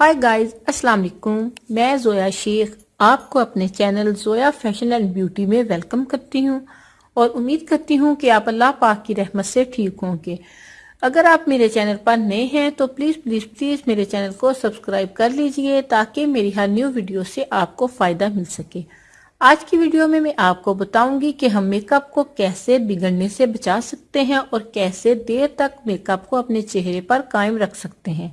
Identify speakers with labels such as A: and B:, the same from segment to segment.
A: High guys السلام علیکم میں زویا شیخ آپ کو اپنے channel Zoya fashion and beauty میں ویلکم کرتی ہوں اور امید کرتی ہوں کہ آپ اللہ پاک کی رحمت سے ٹھیک ہوں گے اگر آپ میرے چینل پر نئے ہیں تو پلیز پلیز پلیز میرے چینل کو سبسکرائب کر لیجیے تاکہ میری ہر نیو ویڈیو سے آپ کو فائدہ مل سکے آج کی ویڈیو میں میں آپ کو بتاؤں گی کہ ہم میک اپ کو کیسے بگڑنے سے بچا سکتے ہیں اور کیسے دیر تک میک اپ کو اپنے چہرے پر قائم رکھ سکتے ہیں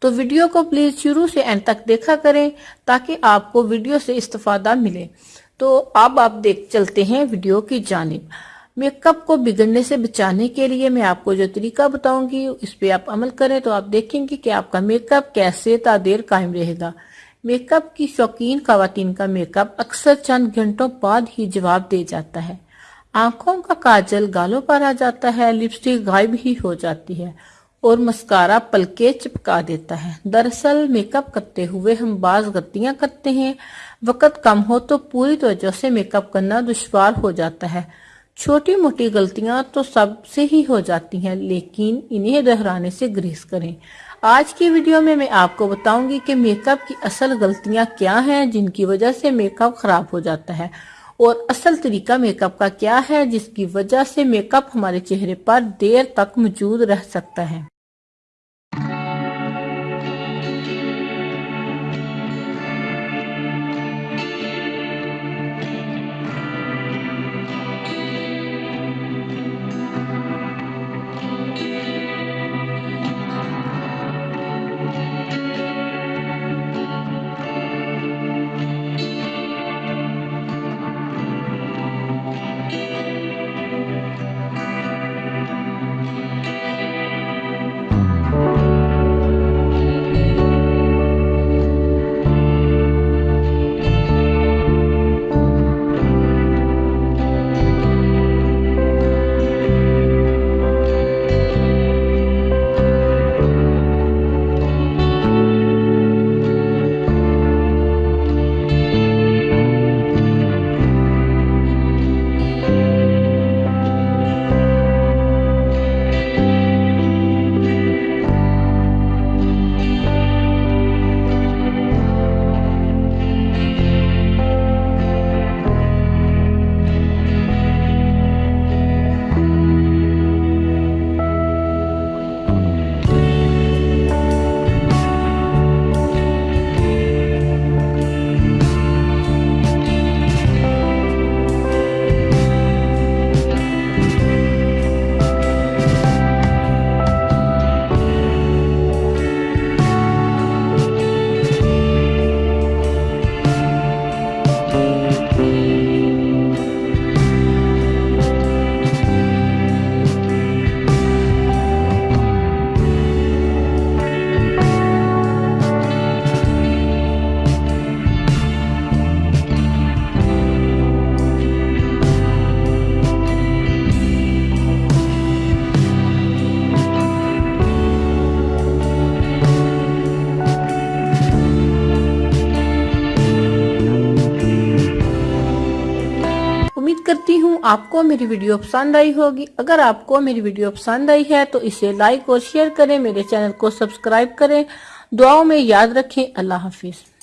A: تو ویڈیو کو پلیز شروع سے اینڈ تک دیکھا کریں تاکہ آپ کو ویڈیو سے استفادہ ملے۔ تو اب آپ دیکھ چلتے ہیں ویڈیو کی جانب۔ میک اپ کو بگڑنے سے بچانے کے لیے میں آپ کو جو طریقہ بتاؤں گی، اس پہ آپ عمل کریں تو آپ دیکھیں گے کہ آپ کا میک اپ کیسے تا دیر قائم رہے گا۔ میک اپ کی شوقین خواتین کا میک اپ اکثر چند گھنٹوں بعد ہی جواب دے جاتا ہے۔ آنکھوں کا کاجل گالوں پر آ جاتا ہے، لپسٹک غائب ہی ہو جاتی ہے۔ اور مسکارا پلکے چپکا دیتا ہے۔ دراصل میک اپ کرتے ہوئے ہم بعض غلطیاں کرتے ہیں۔ وقت کم ہو تو پوری توجہ سے میک اپ کرنا دشوار ہو جاتا ہے۔ چھوٹی موٹی غلطیاں تو سب سے ہی ہو جاتی ہیں، لیکن انہیں دہرانے سے گریز کریں۔ آج کی ویڈیو میں میں آپ کو بتاؤں گی کہ میک اپ کی اصل غلطیاں کیا ہیں، جن کی وجہ سے میک اپ خراب ہو جاتا ہے۔ اور اصل طریقہ میک اپ کا کیا ہے جس کی وجہ سے میک اپ ہمارے چہرے پر دیر تک موجود رہ سکتا ہے۔ کرتی ہوں، آپ کو میری ویڈیو پسند آئی ہوگی۔ اگر آپ کو میری ویڈیو پسند آئی ہے تو اسے لائک اور شیئر کریں، میرے چینل کو سبسکرائب کریں۔ دعاوں میں یاد رکھیں۔ اللہ حافظ۔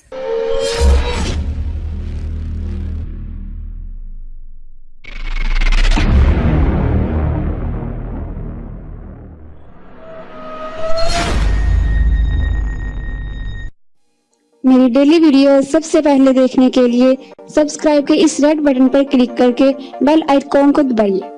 B: میری ڈیلی ویڈیو سب سے پہلے دیکھنے کے لیے سبسکرائب کے اس ریڈ بٹن پر کلک کر کے بیل آئیکن کو دبائیے۔